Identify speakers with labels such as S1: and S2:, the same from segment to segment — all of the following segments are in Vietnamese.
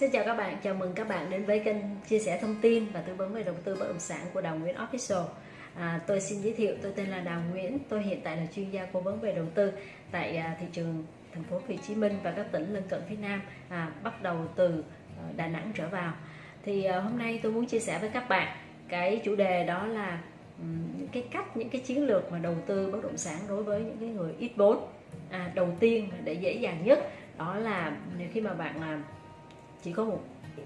S1: Xin chào các bạn, chào mừng các bạn đến với kênh chia sẻ thông tin và tư vấn về đầu tư bất động sản của Đào Nguyễn Official. À, tôi xin giới thiệu, tôi tên là Đào Nguyễn, tôi hiện tại là chuyên gia cố vấn về đầu tư tại à, thị trường thành phố Hồ Chí Minh và các tỉnh lân cận phía Nam, à, bắt đầu từ à, Đà Nẵng trở vào. Thì à, hôm nay tôi muốn chia sẻ với các bạn cái chủ đề đó là những cái cách, những cái chiến lược mà đầu tư bất động sản đối với những cái người ít vốn. À, đầu tiên để dễ dàng nhất đó là khi mà bạn à, chỉ có một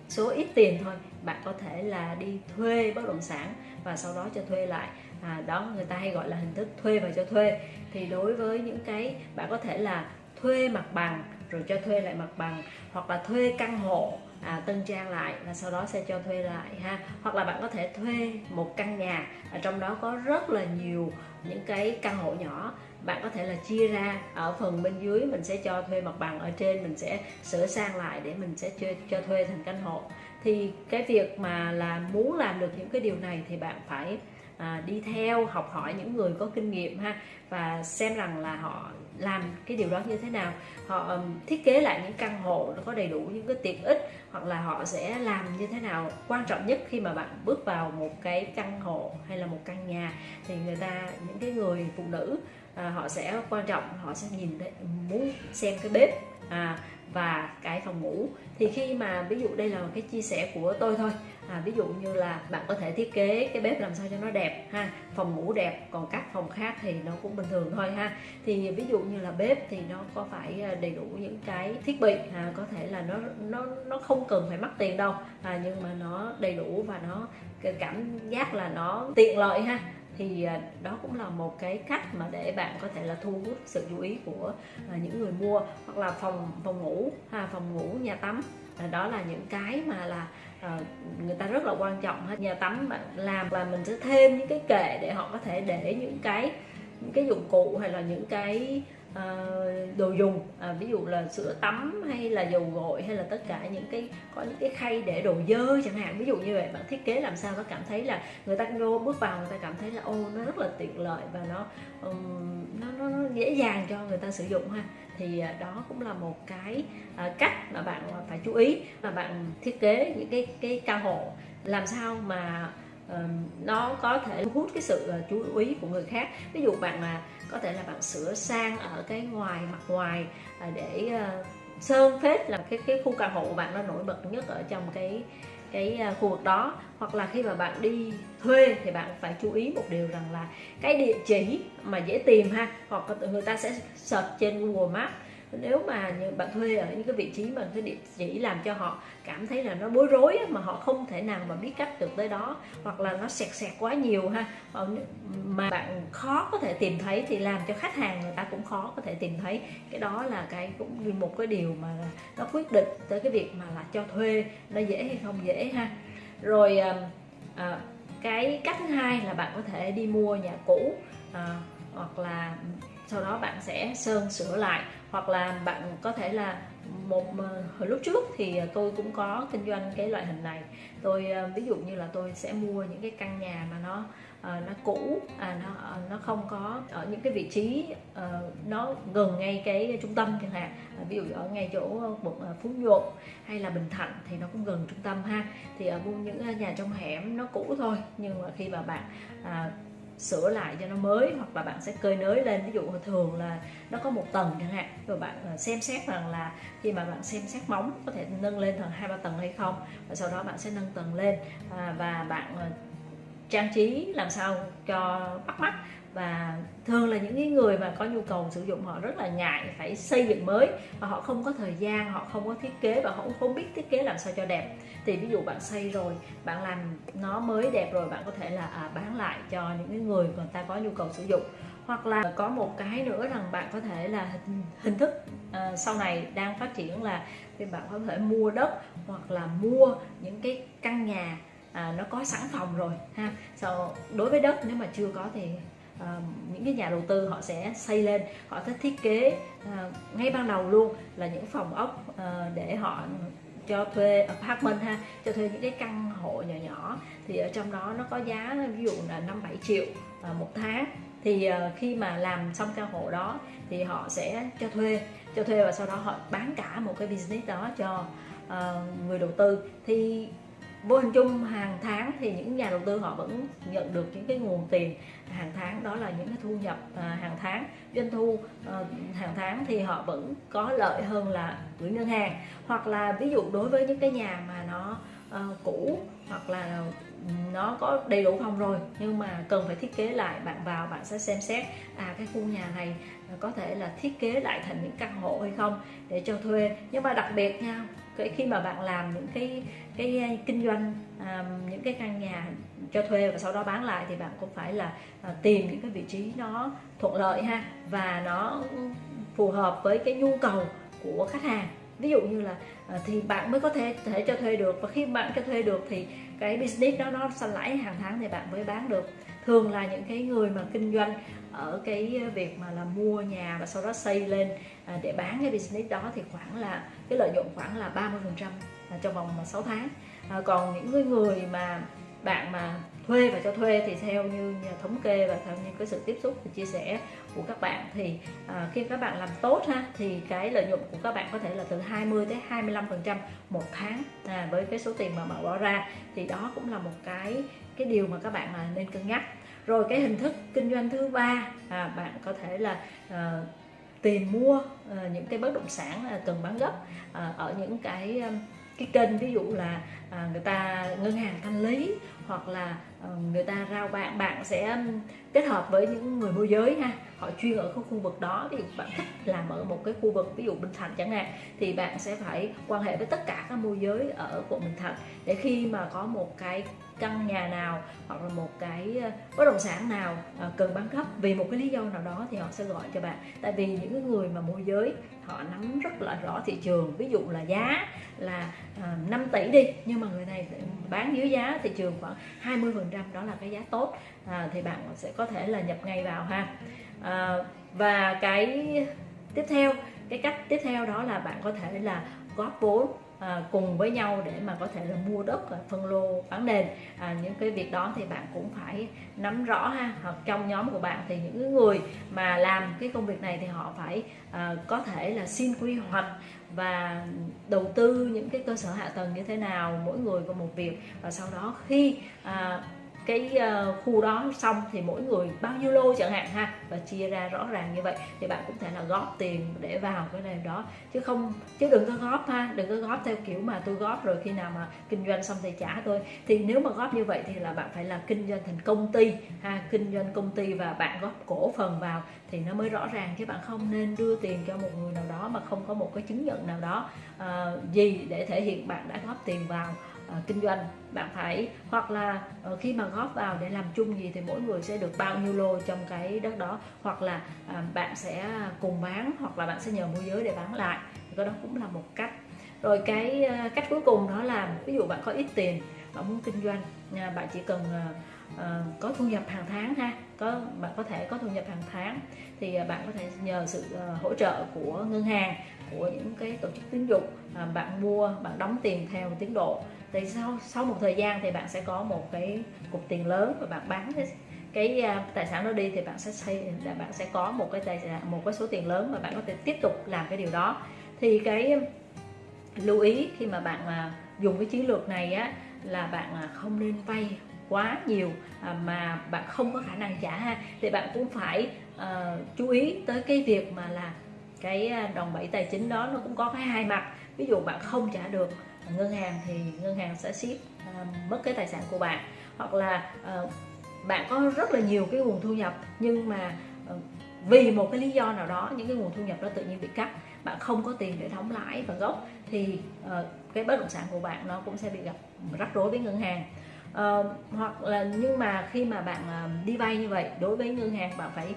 S1: số ít tiền thôi. Bạn có thể là đi thuê bất động sản và sau đó cho thuê lại. À, đó người ta hay gọi là hình thức thuê và cho thuê. Thì đối với những cái bạn có thể là thuê mặt bằng rồi cho thuê lại mặt bằng hoặc là thuê căn hộ à, tân trang lại và sau đó sẽ cho thuê lại ha. Hoặc là bạn có thể thuê một căn nhà ở trong đó có rất là nhiều những cái căn hộ nhỏ. Bạn có thể là chia ra ở phần bên dưới mình sẽ cho thuê mặt bằng ở trên mình sẽ sửa sang lại để mình sẽ cho, cho thuê thành căn hộ. Thì cái việc mà là muốn làm được những cái điều này thì bạn phải à, đi theo học hỏi những người có kinh nghiệm ha và xem rằng là họ làm cái điều đó như thế nào. Họ thiết kế lại những căn hộ nó có đầy đủ những cái tiện ích hoặc là họ sẽ làm như thế nào quan trọng nhất khi mà bạn bước vào một cái căn hộ hay là một căn nhà. Thì người ta những cái người phụ nữ à, họ sẽ quan trọng họ sẽ nhìn thấy muốn xem cái bếp à, và cái phòng ngủ. Thì khi mà ví dụ đây là cái chia sẻ của tôi thôi à, ví dụ như là bạn có thể thiết kế cái bếp làm sao cho nó đẹp ha phòng ngủ đẹp còn các phòng khác thì nó cũng bình thường thôi ha. Thì ví dụ như là bếp thì nó có phải à, đầy đủ những cái thiết bị à, có thể là nó nó nó không cần phải mắc tiền đâu à, nhưng mà nó đầy đủ và nó cảm giác là nó tiện lợi ha thì à, đó cũng là một cái cách mà để bạn có thể là thu hút sự chú ý của à, những người mua hoặc là phòng phòng ngủ, ha, phòng ngủ, nhà tắm. À, đó là những cái mà là người ta rất là quan trọng hết. Nhà tắm bạn làm là mình sẽ thêm những cái kệ để họ có thể để những cái những cái dụng cụ hay là những cái uh, đồ dùng à, ví dụ là sữa tắm hay là dầu gội hay là tất cả những cái có những cái khay để đồ dơ chẳng hạn. Ví dụ như vậy bạn thiết kế làm sao nó cảm thấy là người ta vô bước vào người ta cảm thấy là ô nó rất là tiện lợi và nó um, nó, nó, nó dễ dàng cho người ta sử dụng ha. Thì uh, đó cũng là một cái uh, cách mà bạn à, phải chú ý mà bạn thiết kế những cái cái căn hộ. Làm sao mà nó có thể hút cái sự ờ, chú ý của người khác. Ví dụ bạn là, có thể là bạn sửa sang ở cái ngoài mặt ngoài ờ, để ờ, sơn phết là cái cái khu căn hộ của bạn nó nổi bật nhất ở trong cái cái khu vực đó. Hoặc là khi mà bạn đi thuê thì bạn phải chú ý một điều rằng là cái địa chỉ mà dễ tìm ha, hoặc người ta sẽ search trên Google Maps nếu mà bạn thuê ở những cái vị trí mà cái địa chỉ làm cho họ cảm thấy là nó bối rối mà họ không thể nào mà biết cách được tới đó hoặc là nó sẹt sẹt quá nhiều ha ờ, mà bạn khó có thể tìm thấy thì làm cho khách hàng người ta cũng khó có thể tìm thấy. Cái đó là cái cũng một cái điều mà nó quyết định tới cái việc mà là cho thuê nó dễ hay không dễ ha. Rồi à, à cái cách thứ hai là bạn có thể đi mua nhà cũ à, hoặc là sau đó bạn sẽ sơn sửa lại hoặc là bạn có thể là một ờ, hồi lúc trước thì ờ, tôi cũng có kinh doanh cái loại hình này. Tôi ờ, ví dụ như là tôi sẽ mua những cái căn nhà mà nó nó cũ à, nó nó không có ở những cái vị trí uh, nó gần ngay cái trung tâm chẳng hạn. Ví dụ ở ngay chỗ quận phú nhuận hay là bình thạnh thì nó cũng gần trung tâm ha. Thì ở những nhà trong hẻm nó cũ thôi nhưng mà khi mà bạn à, sửa lại cho nó mới hoặc là bạn sẽ cơi nới lên. Ví dụ thường là nó có một tầng chẳng hạn rồi bạn à, xem xét rằng là khi mà bạn xem xét móng có thể nâng lên thành hai ba tầng hay không và sau đó bạn sẽ nâng tầng lên. À, và bạn à, trang trí làm sao cho bắt mắt và thường là những cái người mà có nhu cầu sử dụng họ rất là ngại phải xây dựng mới và họ không có thời gian họ không có thiết kế và họ cũng không biết thiết kế làm sao cho đẹp. Thì ví dụ bạn xây rồi bạn làm nó mới đẹp rồi bạn có thể là à, bán lại cho những cái người người ta có nhu cầu sử dụng. Hoặc là có một cái nữa rằng bạn có thể là hình, hình thức ờ, sau này đang phát triển là thì bạn có thể mua đất hoặc là mua những cái căn nhà à, nó có sẵn phòng rồi ha. So, đối với đất nếu mà chưa có thì Ờ, những cái nhà đầu tư họ sẽ xây lên, họ sẽ thiết kế ờ, ngay ban đầu luôn là những phòng ốc ờ, để họ cho thuê apartment ha, cho thuê những cái căn hộ nhỏ nhỏ. Thì ở trong đó nó có giá ví dụ là năm bảy triệu một tháng. Thì khi mà làm xong căn hộ đó thì họ sẽ cho thuê cho thuê và sau đó họ bán cả một cái business đó cho người đầu tư. Thì vô hình chung hàng tháng thì những nhà đầu tư họ vẫn nhận được những cái nguồn tiền hàng tháng, đó là những cái thu nhập à, hàng tháng, doanh thu à, hàng tháng thì họ vẫn có lợi hơn là gửi ngân hàng. Hoặc là ví dụ đối với những cái nhà mà nó ờ, cũ hoặc là nó có đầy đủ phòng rồi nhưng mà cần phải thiết kế lại, bạn vào bạn sẽ xem xét à cái khu nhà này có thể là thiết kế lại thành những căn hộ hay không để cho thuê. Nhưng mà đặc biệt nha cái khi mà bạn làm những cái cái à, kinh doanh à, những cái căn nhà cho thuê và sau đó bán lại thì bạn cũng phải là à, tìm những cái vị trí nó thuận lợi ha và nó phù hợp với cái nhu cầu của khách hàng. Ví dụ như là à, thì bạn mới có thể thể cho thuê được và khi bạn cho thuê được thì cái business đó nó xanh lãi hàng tháng thì bạn mới bán được thường là những cái người mà kinh doanh ở cái việc mà là mua nhà và sau đó xây lên à, để bán cái business đó thì khoảng là cái lợi nhuận khoảng là 30 phần trăm à, trong vòng à, 6 tháng. À, còn những người mà bạn mà thuê và cho thuê thì theo như thống kê và theo như cái sự tiếp xúc và chia sẻ của các bạn thì à, khi các bạn làm tốt ha thì cái lợi nhuận của các bạn có thể là từ 20 tới 25 phần trăm một tháng à, với cái số tiền mà bạn bỏ ra. Thì đó cũng là một cái cái điều mà các bạn là nên cân nhắc. Rồi cái hình thức kinh doanh thứ ba à, bạn có thể là à, tìm mua à, những cái bất động sản à, cần bán gấp à, ở những cái cái kênh ví dụ là à, người ta ngân hàng thanh lý hoặc là à, người ta rao bạn bạn sẽ kết hợp với những người môi giới ha họ chuyên ở cái khu vực đó. Thì bạn thích làm ở một cái khu vực ví dụ Bình Thạnh chẳng hạn thì bạn sẽ phải quan hệ với tất cả các môi giới ở quận Bình Thạnh để khi mà có một cái căn nhà nào hoặc là một cái ờ, bất động sản nào ờ, cần bán gấp vì một cái lý do nào đó thì họ sẽ gọi cho bạn. Tại vì những người mà môi giới họ nắm rất là rõ thị trường ví dụ là giá là ờ, 5 tỷ đi nhưng mà người này bán dưới giá thị trường khoảng 20 phần trăm đó là cái giá tốt à, thì bạn sẽ có thể là nhập ngay vào ha. À, và cái tiếp theo cái cách tiếp theo đó là bạn có thể là góp vốn à, cùng với nhau để mà có thể là mua đất phân lô bán nền. À, những cái việc đó thì bạn cũng phải nắm rõ ha. Hoặc trong nhóm của bạn thì những người mà làm cái công việc này thì họ phải à, có thể là xin quy hoạch và đầu tư những cái cơ sở hạ tầng như thế nào mỗi người có một việc. Và sau đó khi à, cái uh, khu đó xong thì mỗi người bao nhiêu lô chẳng hạn ha và chia ra rõ ràng như vậy thì bạn cũng thể là góp tiền để vào cái này đó. Chứ không chứ đừng có góp ha đừng có góp theo kiểu mà tôi góp rồi khi nào mà kinh doanh xong thì trả tôi thì nếu mà góp như vậy thì là bạn phải là kinh doanh thành công ty ha kinh doanh công ty và bạn góp cổ phần vào thì nó mới rõ ràng chứ bạn không nên đưa tiền cho một người nào đó mà không có một cái chứng nhận nào đó uh, gì để thể hiện bạn đã góp tiền vào. Ờ, kinh doanh. Bạn phải hoặc là ờ, khi mà góp vào để làm chung gì thì mỗi người sẽ được bao nhiêu lô trong cái đất đó. Hoặc là ờ, bạn sẽ cùng bán hoặc là bạn sẽ nhờ môi giới để bán lại. Cái đó cũng là một cách. Rồi cái cách cuối cùng đó là ví dụ bạn có ít tiền bạn muốn kinh doanh bạn chỉ cần uh, có thu nhập hàng tháng ha có bạn có thể có thu nhập hàng tháng thì uh, bạn có thể nhờ sự uh, hỗ trợ của ngân hàng của những cái tổ chức tín dụng bạn mua bạn đóng tiền theo tiến độ thì sau sau một thời gian thì bạn sẽ có một cái cục tiền lớn và bạn bán cái cái tài sản đó đi thì bạn sẽ xây là bạn sẽ có một cái tài sản một cái số tiền lớn và bạn có thể tiếp tục làm cái điều đó. Thì cái lưu ý khi mà bạn à, dùng cái chiến lược này á là bạn không nên vay quá nhiều mà bạn không có khả năng trả ha. Thì bạn cũng phải uh, chú ý tới cái việc mà là cái đòn bẩy tài chính đó nó cũng có cái hai mặt. Ví dụ bạn không trả được ngân hàng thì ngân hàng sẽ ship uh, mất cái tài sản của bạn. Hoặc là uh, bạn có rất là nhiều cái nguồn thu nhập nhưng mà uh, vì một cái lý do nào đó những cái nguồn thu nhập đó tự nhiên bị cắt bạn không có tiền để đóng lãi và gốc thì uh, cái bất động sản của bạn nó cũng sẽ bị gặp rắc rối với ngân hàng. Uh, hoặc là nhưng mà khi mà bạn uh, đi vay như vậy đối với ngân hàng bạn phải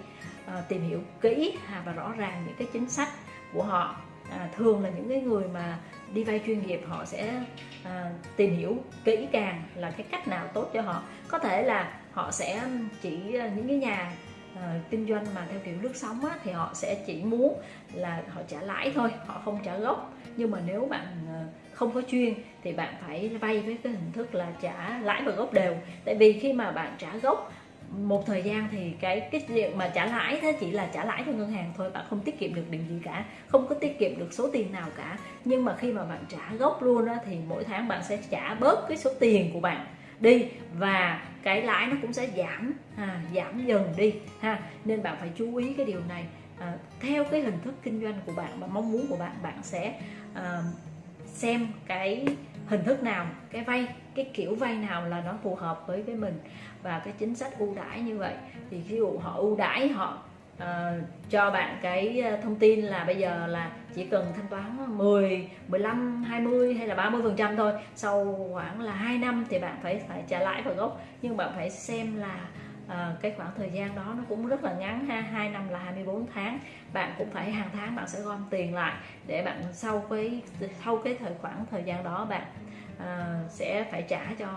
S1: uh, tìm hiểu kỹ và rõ ràng những cái chính sách của họ à, thường là những cái người mà đi vay chuyên nghiệp họ sẽ à, tìm hiểu kỹ càng là cái cách nào tốt cho họ. Có thể là họ sẽ chỉ à, những cái nhà à, kinh doanh mà theo kiểu lướt sóng á, thì họ sẽ chỉ muốn là họ trả lãi thôi họ không trả gốc. Nhưng mà nếu bạn à, không có chuyên thì bạn phải vay với cái hình thức là trả lãi và gốc đều. Tại vì khi mà bạn trả gốc một thời gian thì cái cái việc mà trả lãi thế chỉ là trả lãi cho ngân hàng thôi bạn không tiết kiệm được điều gì cả không có tiết kiệm được số tiền nào cả. Nhưng mà khi mà bạn trả gốc luôn á thì mỗi tháng bạn sẽ trả bớt cái số tiền của bạn đi và cái lãi nó cũng sẽ giảm à, giảm dần đi ha. Nên bạn phải chú ý cái điều này. À, theo cái hình thức kinh doanh của bạn và mong muốn của bạn bạn sẽ à, xem cái hình thức nào cái vay cái kiểu vay nào là nó phù hợp với với mình và cái chính sách ưu đãi như vậy. Thì ví dụ họ ưu đãi họ uh, cho bạn cái ờ, thông tin là bây giờ là chỉ cần thanh toán 10, 15, 20 hay là 30 phần trăm thôi sau khoảng là 2 năm thì bạn phải phải trả lãi và gốc. Nhưng bạn phải xem là à, cái khoảng thời gian đó nó cũng rất là ngắn ha hai năm là 24 tháng. Bạn cũng phải hàng tháng bạn sẽ gom tiền lại để bạn sau cái sau cái thời khoảng thời gian đó bạn à, sẽ phải trả cho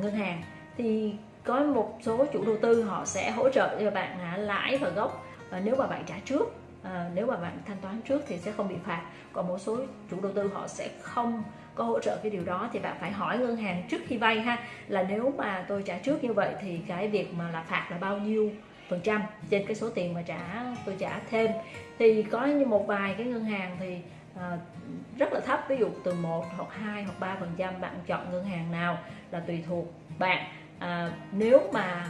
S1: ngân hàng. Thì có một số chủ đầu tư họ sẽ hỗ trợ cho bạn à, lãi và gốc. Và nếu mà bạn trả trước à, nếu mà bạn thanh toán trước thì sẽ không bị phạt. Còn một số chủ đầu tư họ sẽ không có hỗ trợ cái điều đó thì bạn phải hỏi ngân hàng trước khi vay ha. Là nếu mà tôi trả trước như vậy thì cái việc mà là phạt là bao nhiêu phần trăm trên cái số tiền mà trả tôi trả thêm. Thì có như một vài cái ngân hàng thì à, rất là thấp. Ví dụ từ 1 hoặc 2 hoặc 3 phần trăm bạn chọn ngân hàng nào là tùy thuộc bạn. À, nếu mà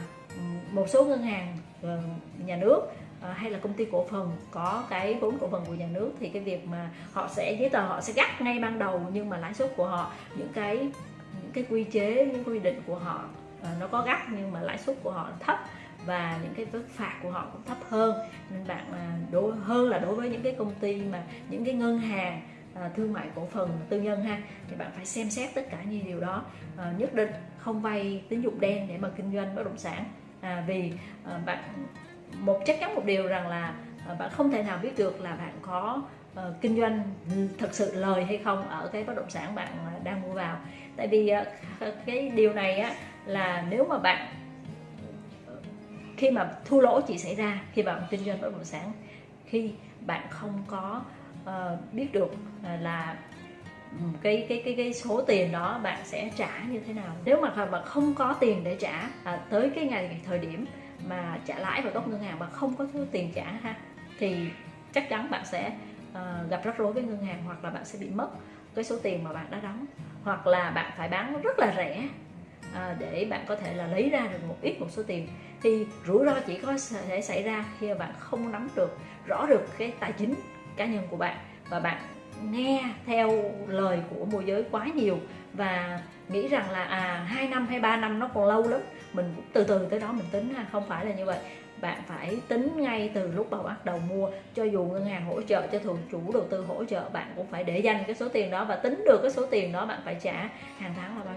S1: một số ngân hàng ờ, nhà nước à, hay là công ty cổ phần có cái vốn cổ phần của nhà nước thì cái việc mà họ sẽ giấy tờ họ sẽ gắt ngay ban đầu nhưng mà lãi suất của họ những cái những cái quy chế những quy định của họ à, nó có gắt nhưng mà lãi suất của họ thấp và những cái mức phạt của họ cũng thấp hơn. Nên bạn à, đối hơn là đối với những cái công ty mà những cái ngân hàng à, thương mại cổ phần tư nhân ha thì bạn phải xem xét tất cả những điều đó à, nhất định không vay tín dụng đen để mà kinh doanh bất động sản. À, vì à, bạn một chắc chắn một điều rằng là à, bạn không thể nào biết được là bạn có ờ, kinh doanh thật sự lời hay không ở cái bất động sản bạn à, đang mua vào. Tại vì à, cái điều này á là nếu mà bạn khi mà thua lỗ chỉ xảy ra khi bạn kinh doanh bất động sản khi bạn không có uh, biết được uh, là cái cái cái cái số tiền đó bạn sẽ trả như thế nào. Nếu mà bạn không có tiền để trả à, tới cái ngày thời điểm mà trả lãi vào gốc ngân hàng mà không có tiền trả ha thì chắc chắn bạn sẽ uh, gặp rắc rối với ngân hàng hoặc là bạn sẽ bị mất cái số tiền mà bạn đã đóng. Hoặc là bạn phải bán rất là rẻ à, để bạn có thể là lấy ra được một ít một số tiền. Thì rủi ro chỉ có thể xảy ra khi mà bạn không nắm được rõ được cái tài chính cá nhân của bạn. Và bạn nghe theo lời của môi giới quá nhiều và nghĩ rằng là à hai năm hay ba năm nó còn lâu lắm. Mình từ từ tới đó mình tính ha không phải là như vậy. Bạn phải tính ngay từ lúc đầu bắt đầu mua. Cho dù ngân hàng hỗ trợ cho thường chủ đầu tư hỗ trợ bạn cũng phải để dành cái số tiền đó và tính được cái số tiền đó bạn phải trả hàng tháng là bao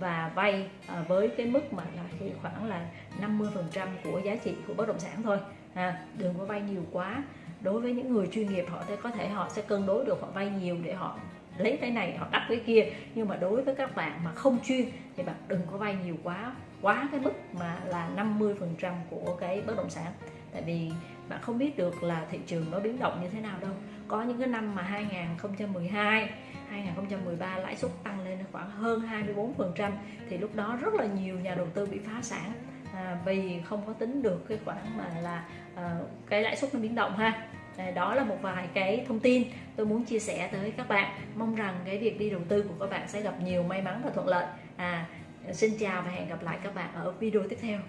S1: và vay à, với cái mức mà là khi khoảng là 50 phần trăm của giá trị của bất động sản thôi. À, đừng có vay nhiều quá. Đối với những người chuyên nghiệp họ sẽ có thể họ sẽ cân đối được họ vay nhiều để họ lấy cái này họ đắp cái kia. Nhưng mà đối với các bạn mà không chuyên thì bạn đừng có vay nhiều quá quá cái mức mà là 50 phần trăm của cái bất động sản. Tại vì bạn không biết được là thị trường nó biến động như thế nào đâu. Có những cái năm mà 2012 2013 lãi suất tăng lên khoảng hơn 24 phần trăm thì lúc đó rất là nhiều nhà đầu tư bị phá sản. À, vì không có tính được cái khoản mà là à, cái lãi suất nó biến động ha. À, đó là một vài cái thông tin tôi muốn chia sẻ tới các bạn. Mong rằng cái việc đi đầu tư của các bạn sẽ gặp nhiều may mắn và thuận lợi. À xin chào và hẹn gặp lại các bạn ở video tiếp theo.